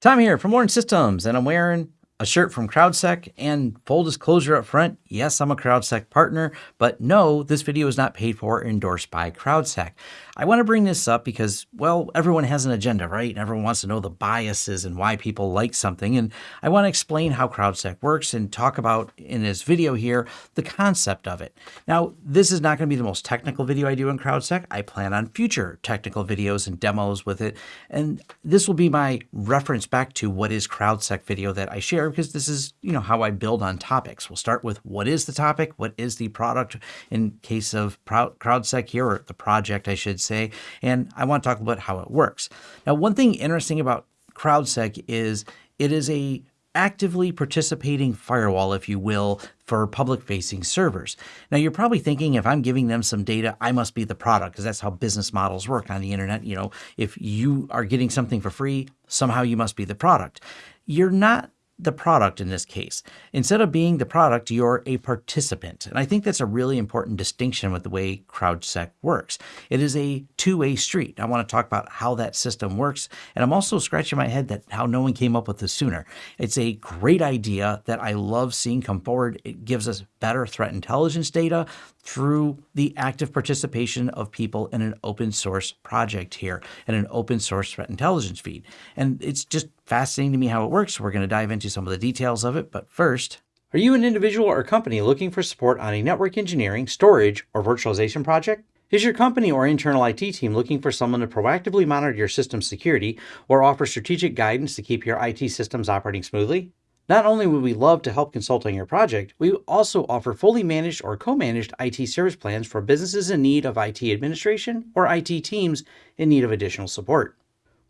Tom here from Lawrence Systems, and I'm wearing a shirt from CrowdSec and full disclosure up front, yes, I'm a CrowdSec partner, but no, this video is not paid for or endorsed by CrowdSec. I want to bring this up because, well, everyone has an agenda, right? And everyone wants to know the biases and why people like something. And I want to explain how CrowdSec works and talk about in this video here the concept of it. Now, this is not going to be the most technical video I do in CrowdSec. I plan on future technical videos and demos with it. And this will be my reference back to what is CrowdSec video that I share because this is, you know, how I build on topics. We'll start with what is the topic, what is the product in case of CrowdSec here, or the project, I should say, and I want to talk about how it works. Now, one thing interesting about CrowdSec is it is a actively participating firewall, if you will, for public facing servers. Now, you're probably thinking if I'm giving them some data, I must be the product because that's how business models work on the internet. You know, if you are getting something for free, somehow you must be the product. You're not the product in this case. Instead of being the product, you're a participant. And I think that's a really important distinction with the way CrowdSec works. It is a two-way street. I want to talk about how that system works. And I'm also scratching my head that how no one came up with this sooner. It's a great idea that I love seeing come forward. It gives us better threat intelligence data through the active participation of people in an open source project here and an open source threat intelligence feed. And it's just fascinating to me how it works. We're going to dive into some of the details of it. But first, are you an individual or company looking for support on a network engineering, storage, or virtualization project? Is your company or internal IT team looking for someone to proactively monitor your system security or offer strategic guidance to keep your IT systems operating smoothly? Not only would we love to help consult on your project, we also offer fully managed or co-managed IT service plans for businesses in need of IT administration or IT teams in need of additional support.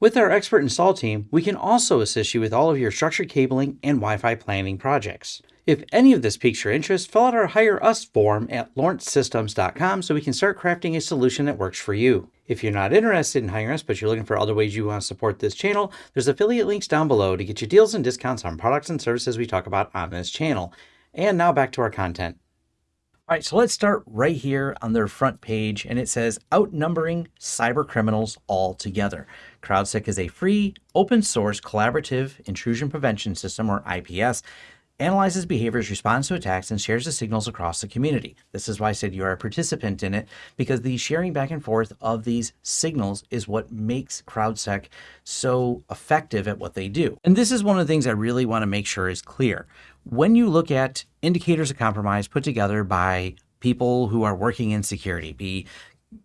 With our expert install team, we can also assist you with all of your structured cabling and Wi-Fi planning projects. If any of this piques your interest, fill out our Hire Us form at lawrencesystems.com so we can start crafting a solution that works for you. If you're not interested in hiring us, but you're looking for other ways you want to support this channel, there's affiliate links down below to get you deals and discounts on products and services we talk about on this channel. And now back to our content. All right, so let's start right here on their front page, and it says outnumbering cyber criminals altogether. CrowdSec is a free, open source, collaborative intrusion prevention system, or IPS, analyzes behaviors, responds to attacks, and shares the signals across the community. This is why I said you are a participant in it, because the sharing back and forth of these signals is what makes CrowdSec so effective at what they do. And this is one of the things I really want to make sure is clear. When you look at indicators of compromise put together by people who are working in security, be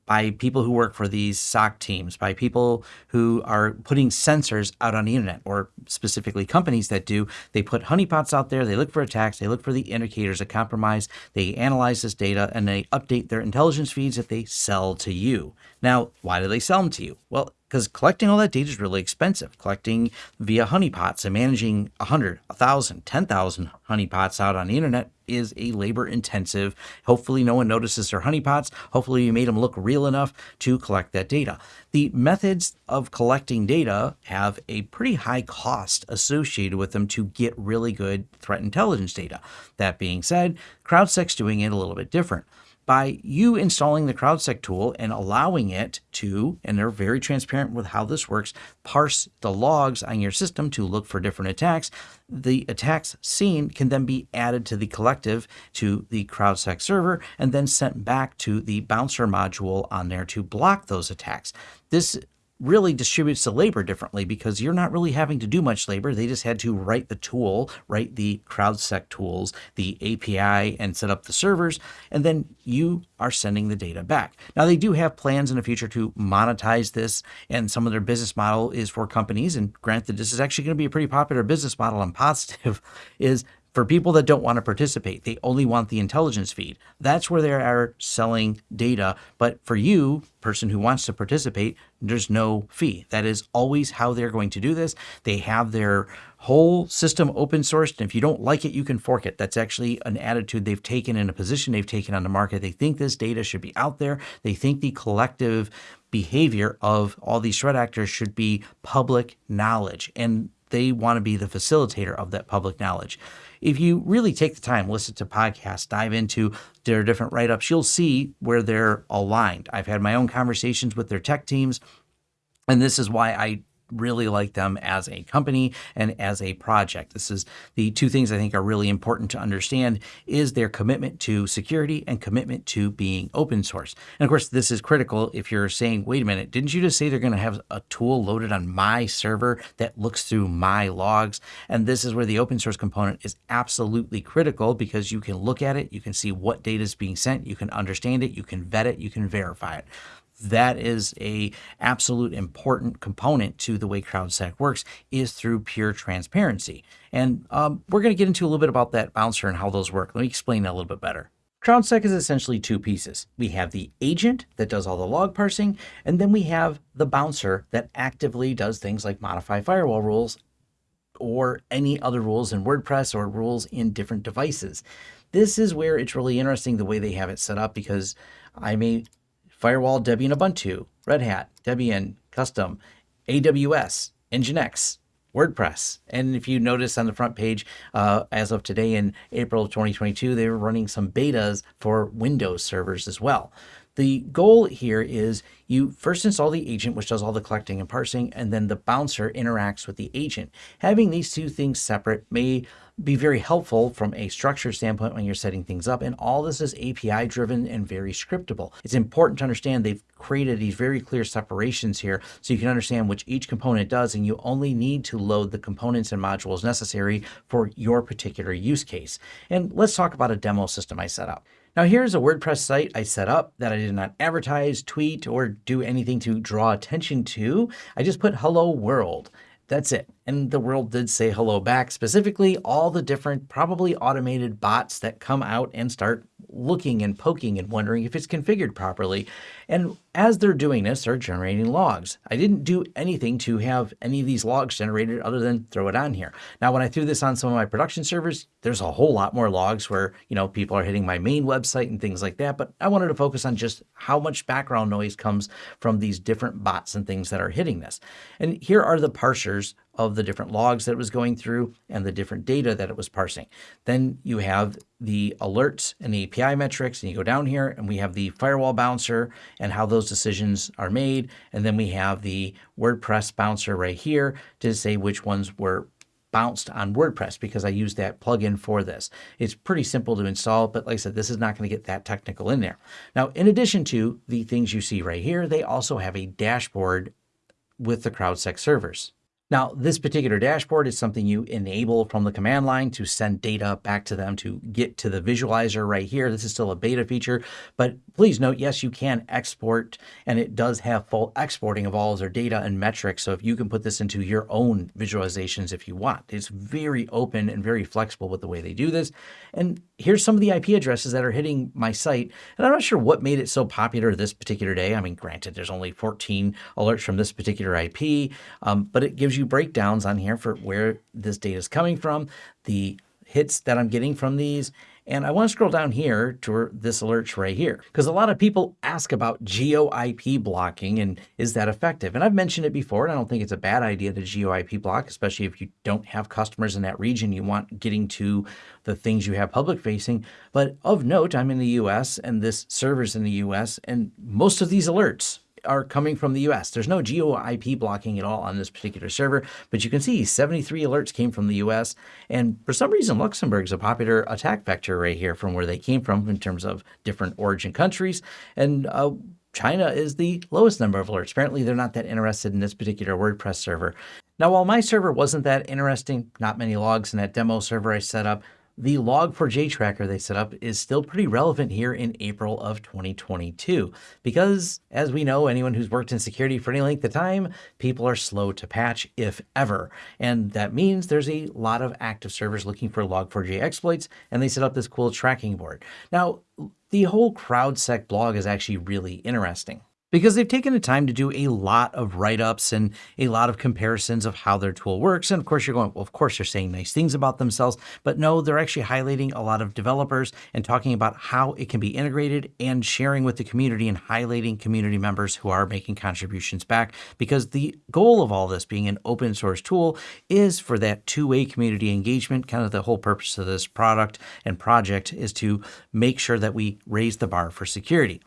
by people who work for these SOC teams, by people who are putting sensors out on the internet, or specifically companies that do. They put honeypots out there, they look for attacks, they look for the indicators of compromise, they analyze this data, and they update their intelligence feeds that they sell to you. Now, why do they sell them to you? Well, because collecting all that data is really expensive. Collecting via honeypots and managing 100, 1,000, 10,000 honeypots out on the internet is a labor intensive. Hopefully no one notices their honeypots. Hopefully you made them look real enough to collect that data. The methods of collecting data have a pretty high cost associated with them to get really good threat intelligence data. That being said, CrowdSec's doing it a little bit different by you installing the CrowdSec tool and allowing it to, and they're very transparent with how this works, parse the logs on your system to look for different attacks. The attacks seen can then be added to the collective to the CrowdSec server and then sent back to the bouncer module on there to block those attacks. This really distributes the labor differently because you're not really having to do much labor. They just had to write the tool, write the CrowdSec tools, the API, and set up the servers, and then you are sending the data back. Now, they do have plans in the future to monetize this, and some of their business model is for companies, and granted, this is actually going to be a pretty popular business model I'm positive, is for people that don't want to participate, they only want the intelligence feed. That's where they are selling data. But for you, person who wants to participate, there's no fee. That is always how they're going to do this. They have their whole system open sourced. And if you don't like it, you can fork it. That's actually an attitude they've taken and a position they've taken on the market. They think this data should be out there. They think the collective behavior of all these threat actors should be public knowledge. And they want to be the facilitator of that public knowledge. If you really take the time, listen to podcasts, dive into their different write ups, you'll see where they're aligned. I've had my own conversations with their tech teams, and this is why I really like them as a company and as a project. This is the two things I think are really important to understand is their commitment to security and commitment to being open source. And of course, this is critical if you're saying, wait a minute, didn't you just say they're going to have a tool loaded on my server that looks through my logs? And this is where the open source component is absolutely critical because you can look at it, you can see what data is being sent, you can understand it, you can vet it, you can verify it that is a absolute important component to the way CrowdSec works is through pure transparency. And um, we're going to get into a little bit about that bouncer and how those work. Let me explain that a little bit better. CrowdSec is essentially two pieces. We have the agent that does all the log parsing, and then we have the bouncer that actively does things like modify firewall rules or any other rules in WordPress or rules in different devices. This is where it's really interesting the way they have it set up because I may Firewall, Debian Ubuntu, Red Hat, Debian Custom, AWS, Nginx, WordPress. And if you notice on the front page, uh, as of today in April of 2022, they were running some betas for Windows servers as well. The goal here is you first install the agent, which does all the collecting and parsing, and then the bouncer interacts with the agent. Having these two things separate may be very helpful from a structure standpoint when you're setting things up. And all this is API driven and very scriptable. It's important to understand they've created these very clear separations here so you can understand which each component does. And you only need to load the components and modules necessary for your particular use case. And let's talk about a demo system I set up. Now here's a WordPress site I set up that I did not advertise, tweet, or do anything to draw attention to. I just put hello world. That's it. And the world did say hello back, specifically all the different probably automated bots that come out and start looking and poking and wondering if it's configured properly. And as they're doing this, they're generating logs. I didn't do anything to have any of these logs generated other than throw it on here. Now, when I threw this on some of my production servers, there's a whole lot more logs where, you know, people are hitting my main website and things like that. But I wanted to focus on just how much background noise comes from these different bots and things that are hitting this. And here are the parsers of the different logs that it was going through and the different data that it was parsing. Then you have the alerts and the API metrics, and you go down here and we have the firewall bouncer and how those decisions are made. And then we have the WordPress bouncer right here to say which ones were bounced on WordPress because I use that plugin for this. It's pretty simple to install, but like I said, this is not going to get that technical in there. Now, in addition to the things you see right here, they also have a dashboard with the CrowdSec servers. Now, this particular dashboard is something you enable from the command line to send data back to them to get to the visualizer right here. This is still a beta feature, but please note, yes, you can export and it does have full exporting of all of their data and metrics. So if you can put this into your own visualizations if you want, it's very open and very flexible with the way they do this. And here's some of the IP addresses that are hitting my site. And I'm not sure what made it so popular this particular day. I mean, granted, there's only 14 alerts from this particular IP, um, but it gives you breakdowns on here for where this data is coming from, the hits that I'm getting from these, and I want to scroll down here to this alert right here, because a lot of people ask about GeoIP blocking and is that effective? And I've mentioned it before, and I don't think it's a bad idea to GeoIP block, especially if you don't have customers in that region, you want getting to the things you have public facing. But of note, I'm in the US and this server's in the US, and most of these alerts are coming from the US. There's no geo IP blocking at all on this particular server, but you can see 73 alerts came from the US. And for some reason, Luxembourg is a popular attack vector right here from where they came from in terms of different origin countries. And uh, China is the lowest number of alerts. Apparently, they're not that interested in this particular WordPress server. Now, while my server wasn't that interesting, not many logs in that demo server I set up, the log4j tracker they set up is still pretty relevant here in April of 2022 because as we know anyone who's worked in security for any length of time people are slow to patch if ever. And that means there's a lot of active servers looking for log4j exploits and they set up this cool tracking board. Now the whole CrowdSec blog is actually really interesting because they've taken the time to do a lot of write-ups and a lot of comparisons of how their tool works. And of course, you're going, well, of course, they're saying nice things about themselves, but no, they're actually highlighting a lot of developers and talking about how it can be integrated and sharing with the community and highlighting community members who are making contributions back. Because the goal of all this being an open source tool is for that two-way community engagement. Kind of the whole purpose of this product and project is to make sure that we raise the bar for security.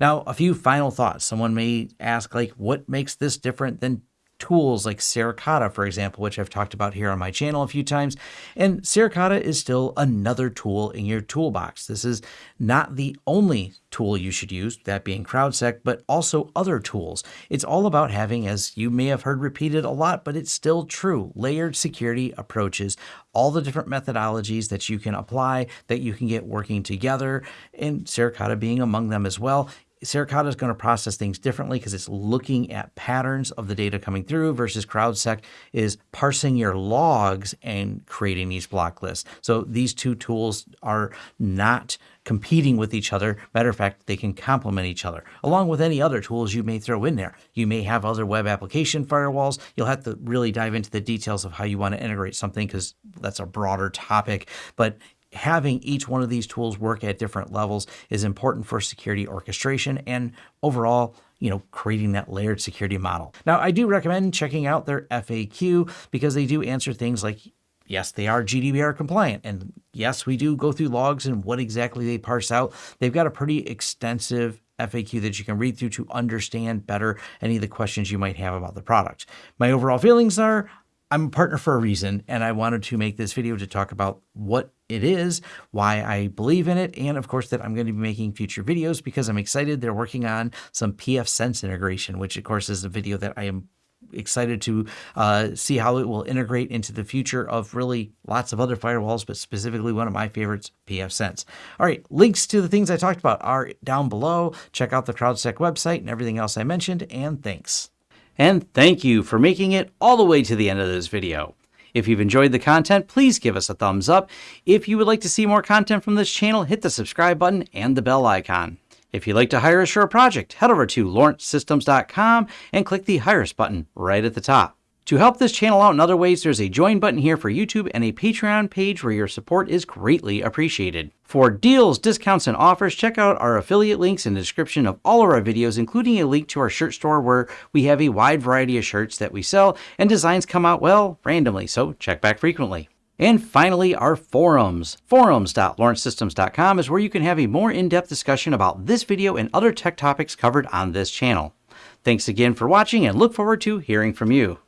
Now, a few final thoughts. Someone may ask, like, what makes this different than tools like Suricata, for example, which I've talked about here on my channel a few times. And Suricata is still another tool in your toolbox. This is not the only tool you should use, that being CrowdSec, but also other tools. It's all about having, as you may have heard repeated a lot, but it's still true, layered security approaches, all the different methodologies that you can apply that you can get working together, and Suricata being among them as well. Suricata is going to process things differently because it's looking at patterns of the data coming through versus CrowdSec is parsing your logs and creating these block lists. So these two tools are not competing with each other. Matter of fact, they can complement each other, along with any other tools you may throw in there. You may have other web application firewalls. You'll have to really dive into the details of how you want to integrate something because that's a broader topic. But having each one of these tools work at different levels is important for security orchestration and overall you know, creating that layered security model. Now, I do recommend checking out their FAQ because they do answer things like, yes, they are GDPR compliant. And yes, we do go through logs and what exactly they parse out. They've got a pretty extensive FAQ that you can read through to understand better any of the questions you might have about the product. My overall feelings are I'm a partner for a reason, and I wanted to make this video to talk about what it is, why I believe in it, and of course that I'm going to be making future videos because I'm excited. They're working on some pfSense integration, which of course is a video that I am excited to uh, see how it will integrate into the future of really lots of other firewalls, but specifically one of my favorites, pfSense. All right, links to the things I talked about are down below. Check out the CrowdSec website and everything else I mentioned, and thanks. And thank you for making it all the way to the end of this video. If you've enjoyed the content, please give us a thumbs up. If you would like to see more content from this channel, hit the subscribe button and the bell icon. If you'd like to hire a project, head over to lawrencesystems.com and click the Hire Us button right at the top. To help this channel out in other ways, there's a join button here for YouTube and a Patreon page where your support is greatly appreciated. For deals, discounts, and offers, check out our affiliate links in the description of all of our videos, including a link to our shirt store where we have a wide variety of shirts that we sell and designs come out, well, randomly, so check back frequently. And finally, our forums. Forums.lawrencesystems.com is where you can have a more in-depth discussion about this video and other tech topics covered on this channel. Thanks again for watching and look forward to hearing from you.